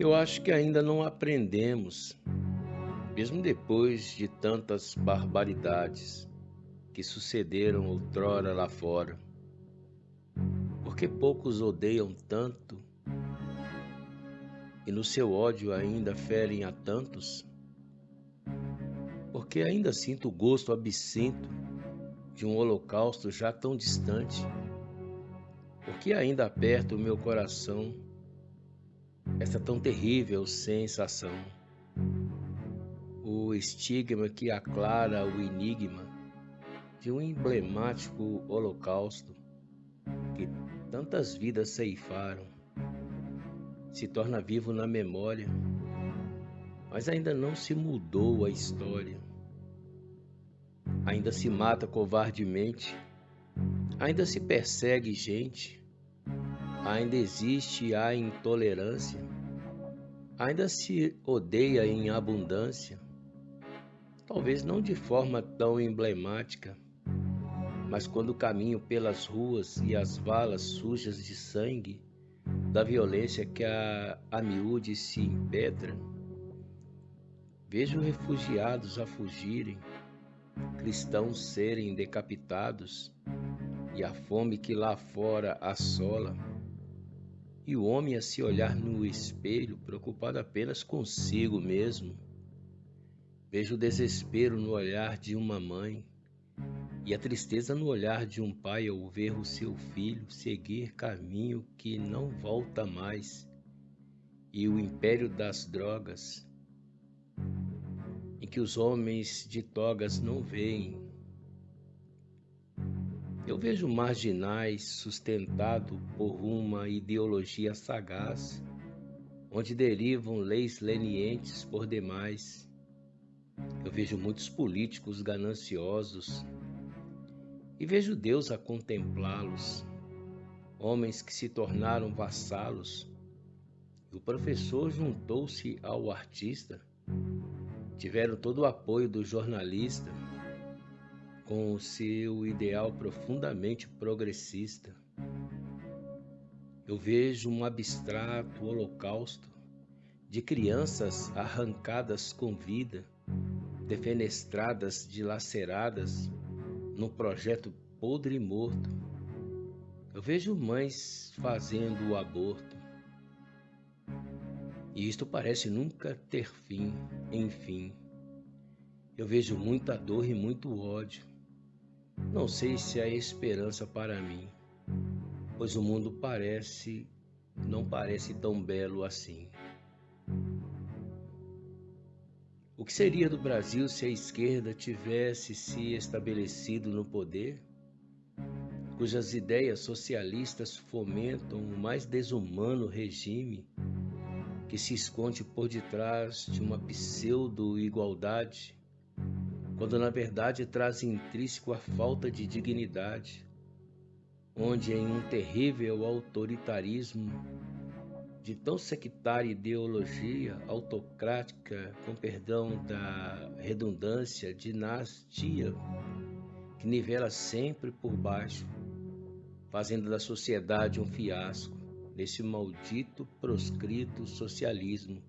Eu acho que ainda não aprendemos, mesmo depois de tantas barbaridades que sucederam outrora lá fora. Porque poucos odeiam tanto e no seu ódio ainda ferem a tantos? Porque ainda sinto o gosto absinto de um holocausto já tão distante? Porque ainda aperta o meu coração essa tão terrível sensação? O estigma que aclara o enigma de um emblemático holocausto que tantas vidas ceifaram se torna vivo na memória, mas ainda não se mudou a história. Ainda se mata covardemente, ainda se persegue gente, ainda existe a intolerância, ainda se odeia em abundância, talvez não de forma tão emblemática, mas quando caminho pelas ruas e as valas sujas de sangue, da violência que a, a miúde se impedra. Vejo refugiados a fugirem, cristãos serem decapitados, e a fome que lá fora assola, e o homem a se olhar no espelho, preocupado apenas consigo mesmo. Vejo o desespero no olhar de uma mãe, e a tristeza no olhar de um pai ao ver o seu filho seguir caminho que não volta mais, e o império das drogas, em que os homens de togas não veem. Eu vejo marginais sustentado por uma ideologia sagaz, onde derivam leis lenientes por demais. Eu vejo muitos políticos gananciosos e vejo Deus a contemplá-los, homens que se tornaram vassalos. E o professor juntou-se ao artista, tiveram todo o apoio do jornalista, com o seu ideal profundamente progressista. Eu vejo um abstrato holocausto de crianças arrancadas com vida, defenestradas, dilaceradas, no projeto podre e morto. Eu vejo mães fazendo o aborto. E isto parece nunca ter fim, enfim. Eu vejo muita dor e muito ódio. Não sei se há esperança para mim, pois o mundo parece não parece tão belo assim. O que seria do Brasil se a esquerda tivesse se estabelecido no poder, cujas ideias socialistas fomentam o mais desumano regime que se esconde por detrás de uma pseudo-igualdade, quando na verdade traz intrínseco a falta de dignidade, onde em um terrível autoritarismo de tão sectária ideologia autocrática, com perdão da redundância, dinastia, que nivela sempre por baixo, fazendo da sociedade um fiasco, nesse maldito proscrito socialismo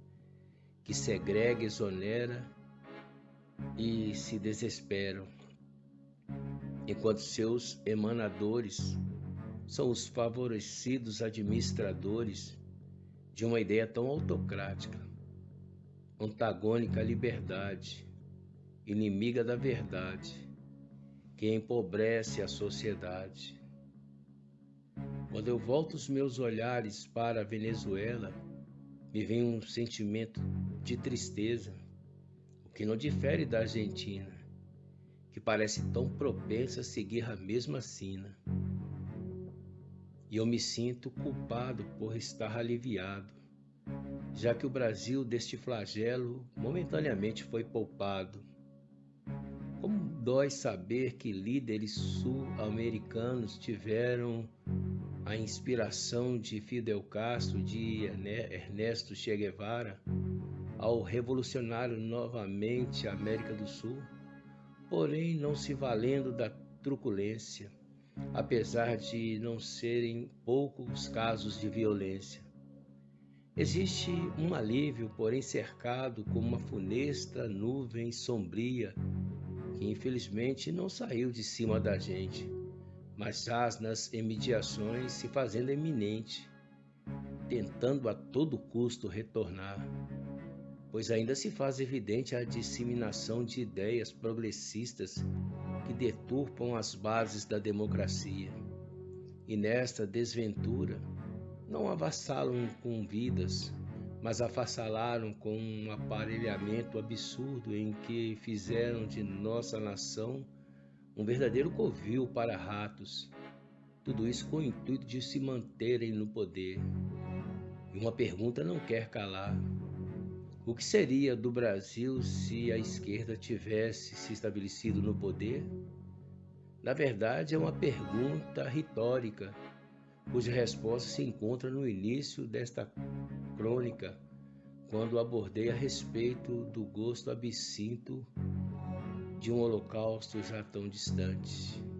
que segrega, exonera e se desesperam, enquanto seus emanadores são os favorecidos administradores de uma ideia tão autocrática, antagônica à liberdade, inimiga da verdade, que empobrece a sociedade. Quando eu volto os meus olhares para a Venezuela, me vem um sentimento de tristeza, que não difere da Argentina, que parece tão propensa a seguir a mesma sina e eu me sinto culpado por estar aliviado, já que o Brasil deste flagelo momentaneamente foi poupado. Como dói saber que líderes sul-americanos tiveram a inspiração de Fidel Castro, de Ernesto Che Guevara, ao revolucionar novamente a América do Sul, porém não se valendo da truculência apesar de não serem poucos casos de violência. Existe um alívio, porém cercado com uma funesta nuvem sombria, que infelizmente não saiu de cima da gente, mas jaz nas imediações se fazendo eminente, tentando a todo custo retornar, pois ainda se faz evidente a disseminação de ideias progressistas que deturpam as bases da democracia. E nesta desventura, não avassalam com vidas, mas avassalaram com um aparelhamento absurdo em que fizeram de nossa nação um verdadeiro covil para ratos. Tudo isso com o intuito de se manterem no poder. E uma pergunta não quer calar. O que seria do Brasil se a esquerda tivesse se estabelecido no poder? Na verdade, é uma pergunta retórica cuja resposta se encontra no início desta crônica, quando abordei a respeito do gosto absinto de um holocausto já tão distante.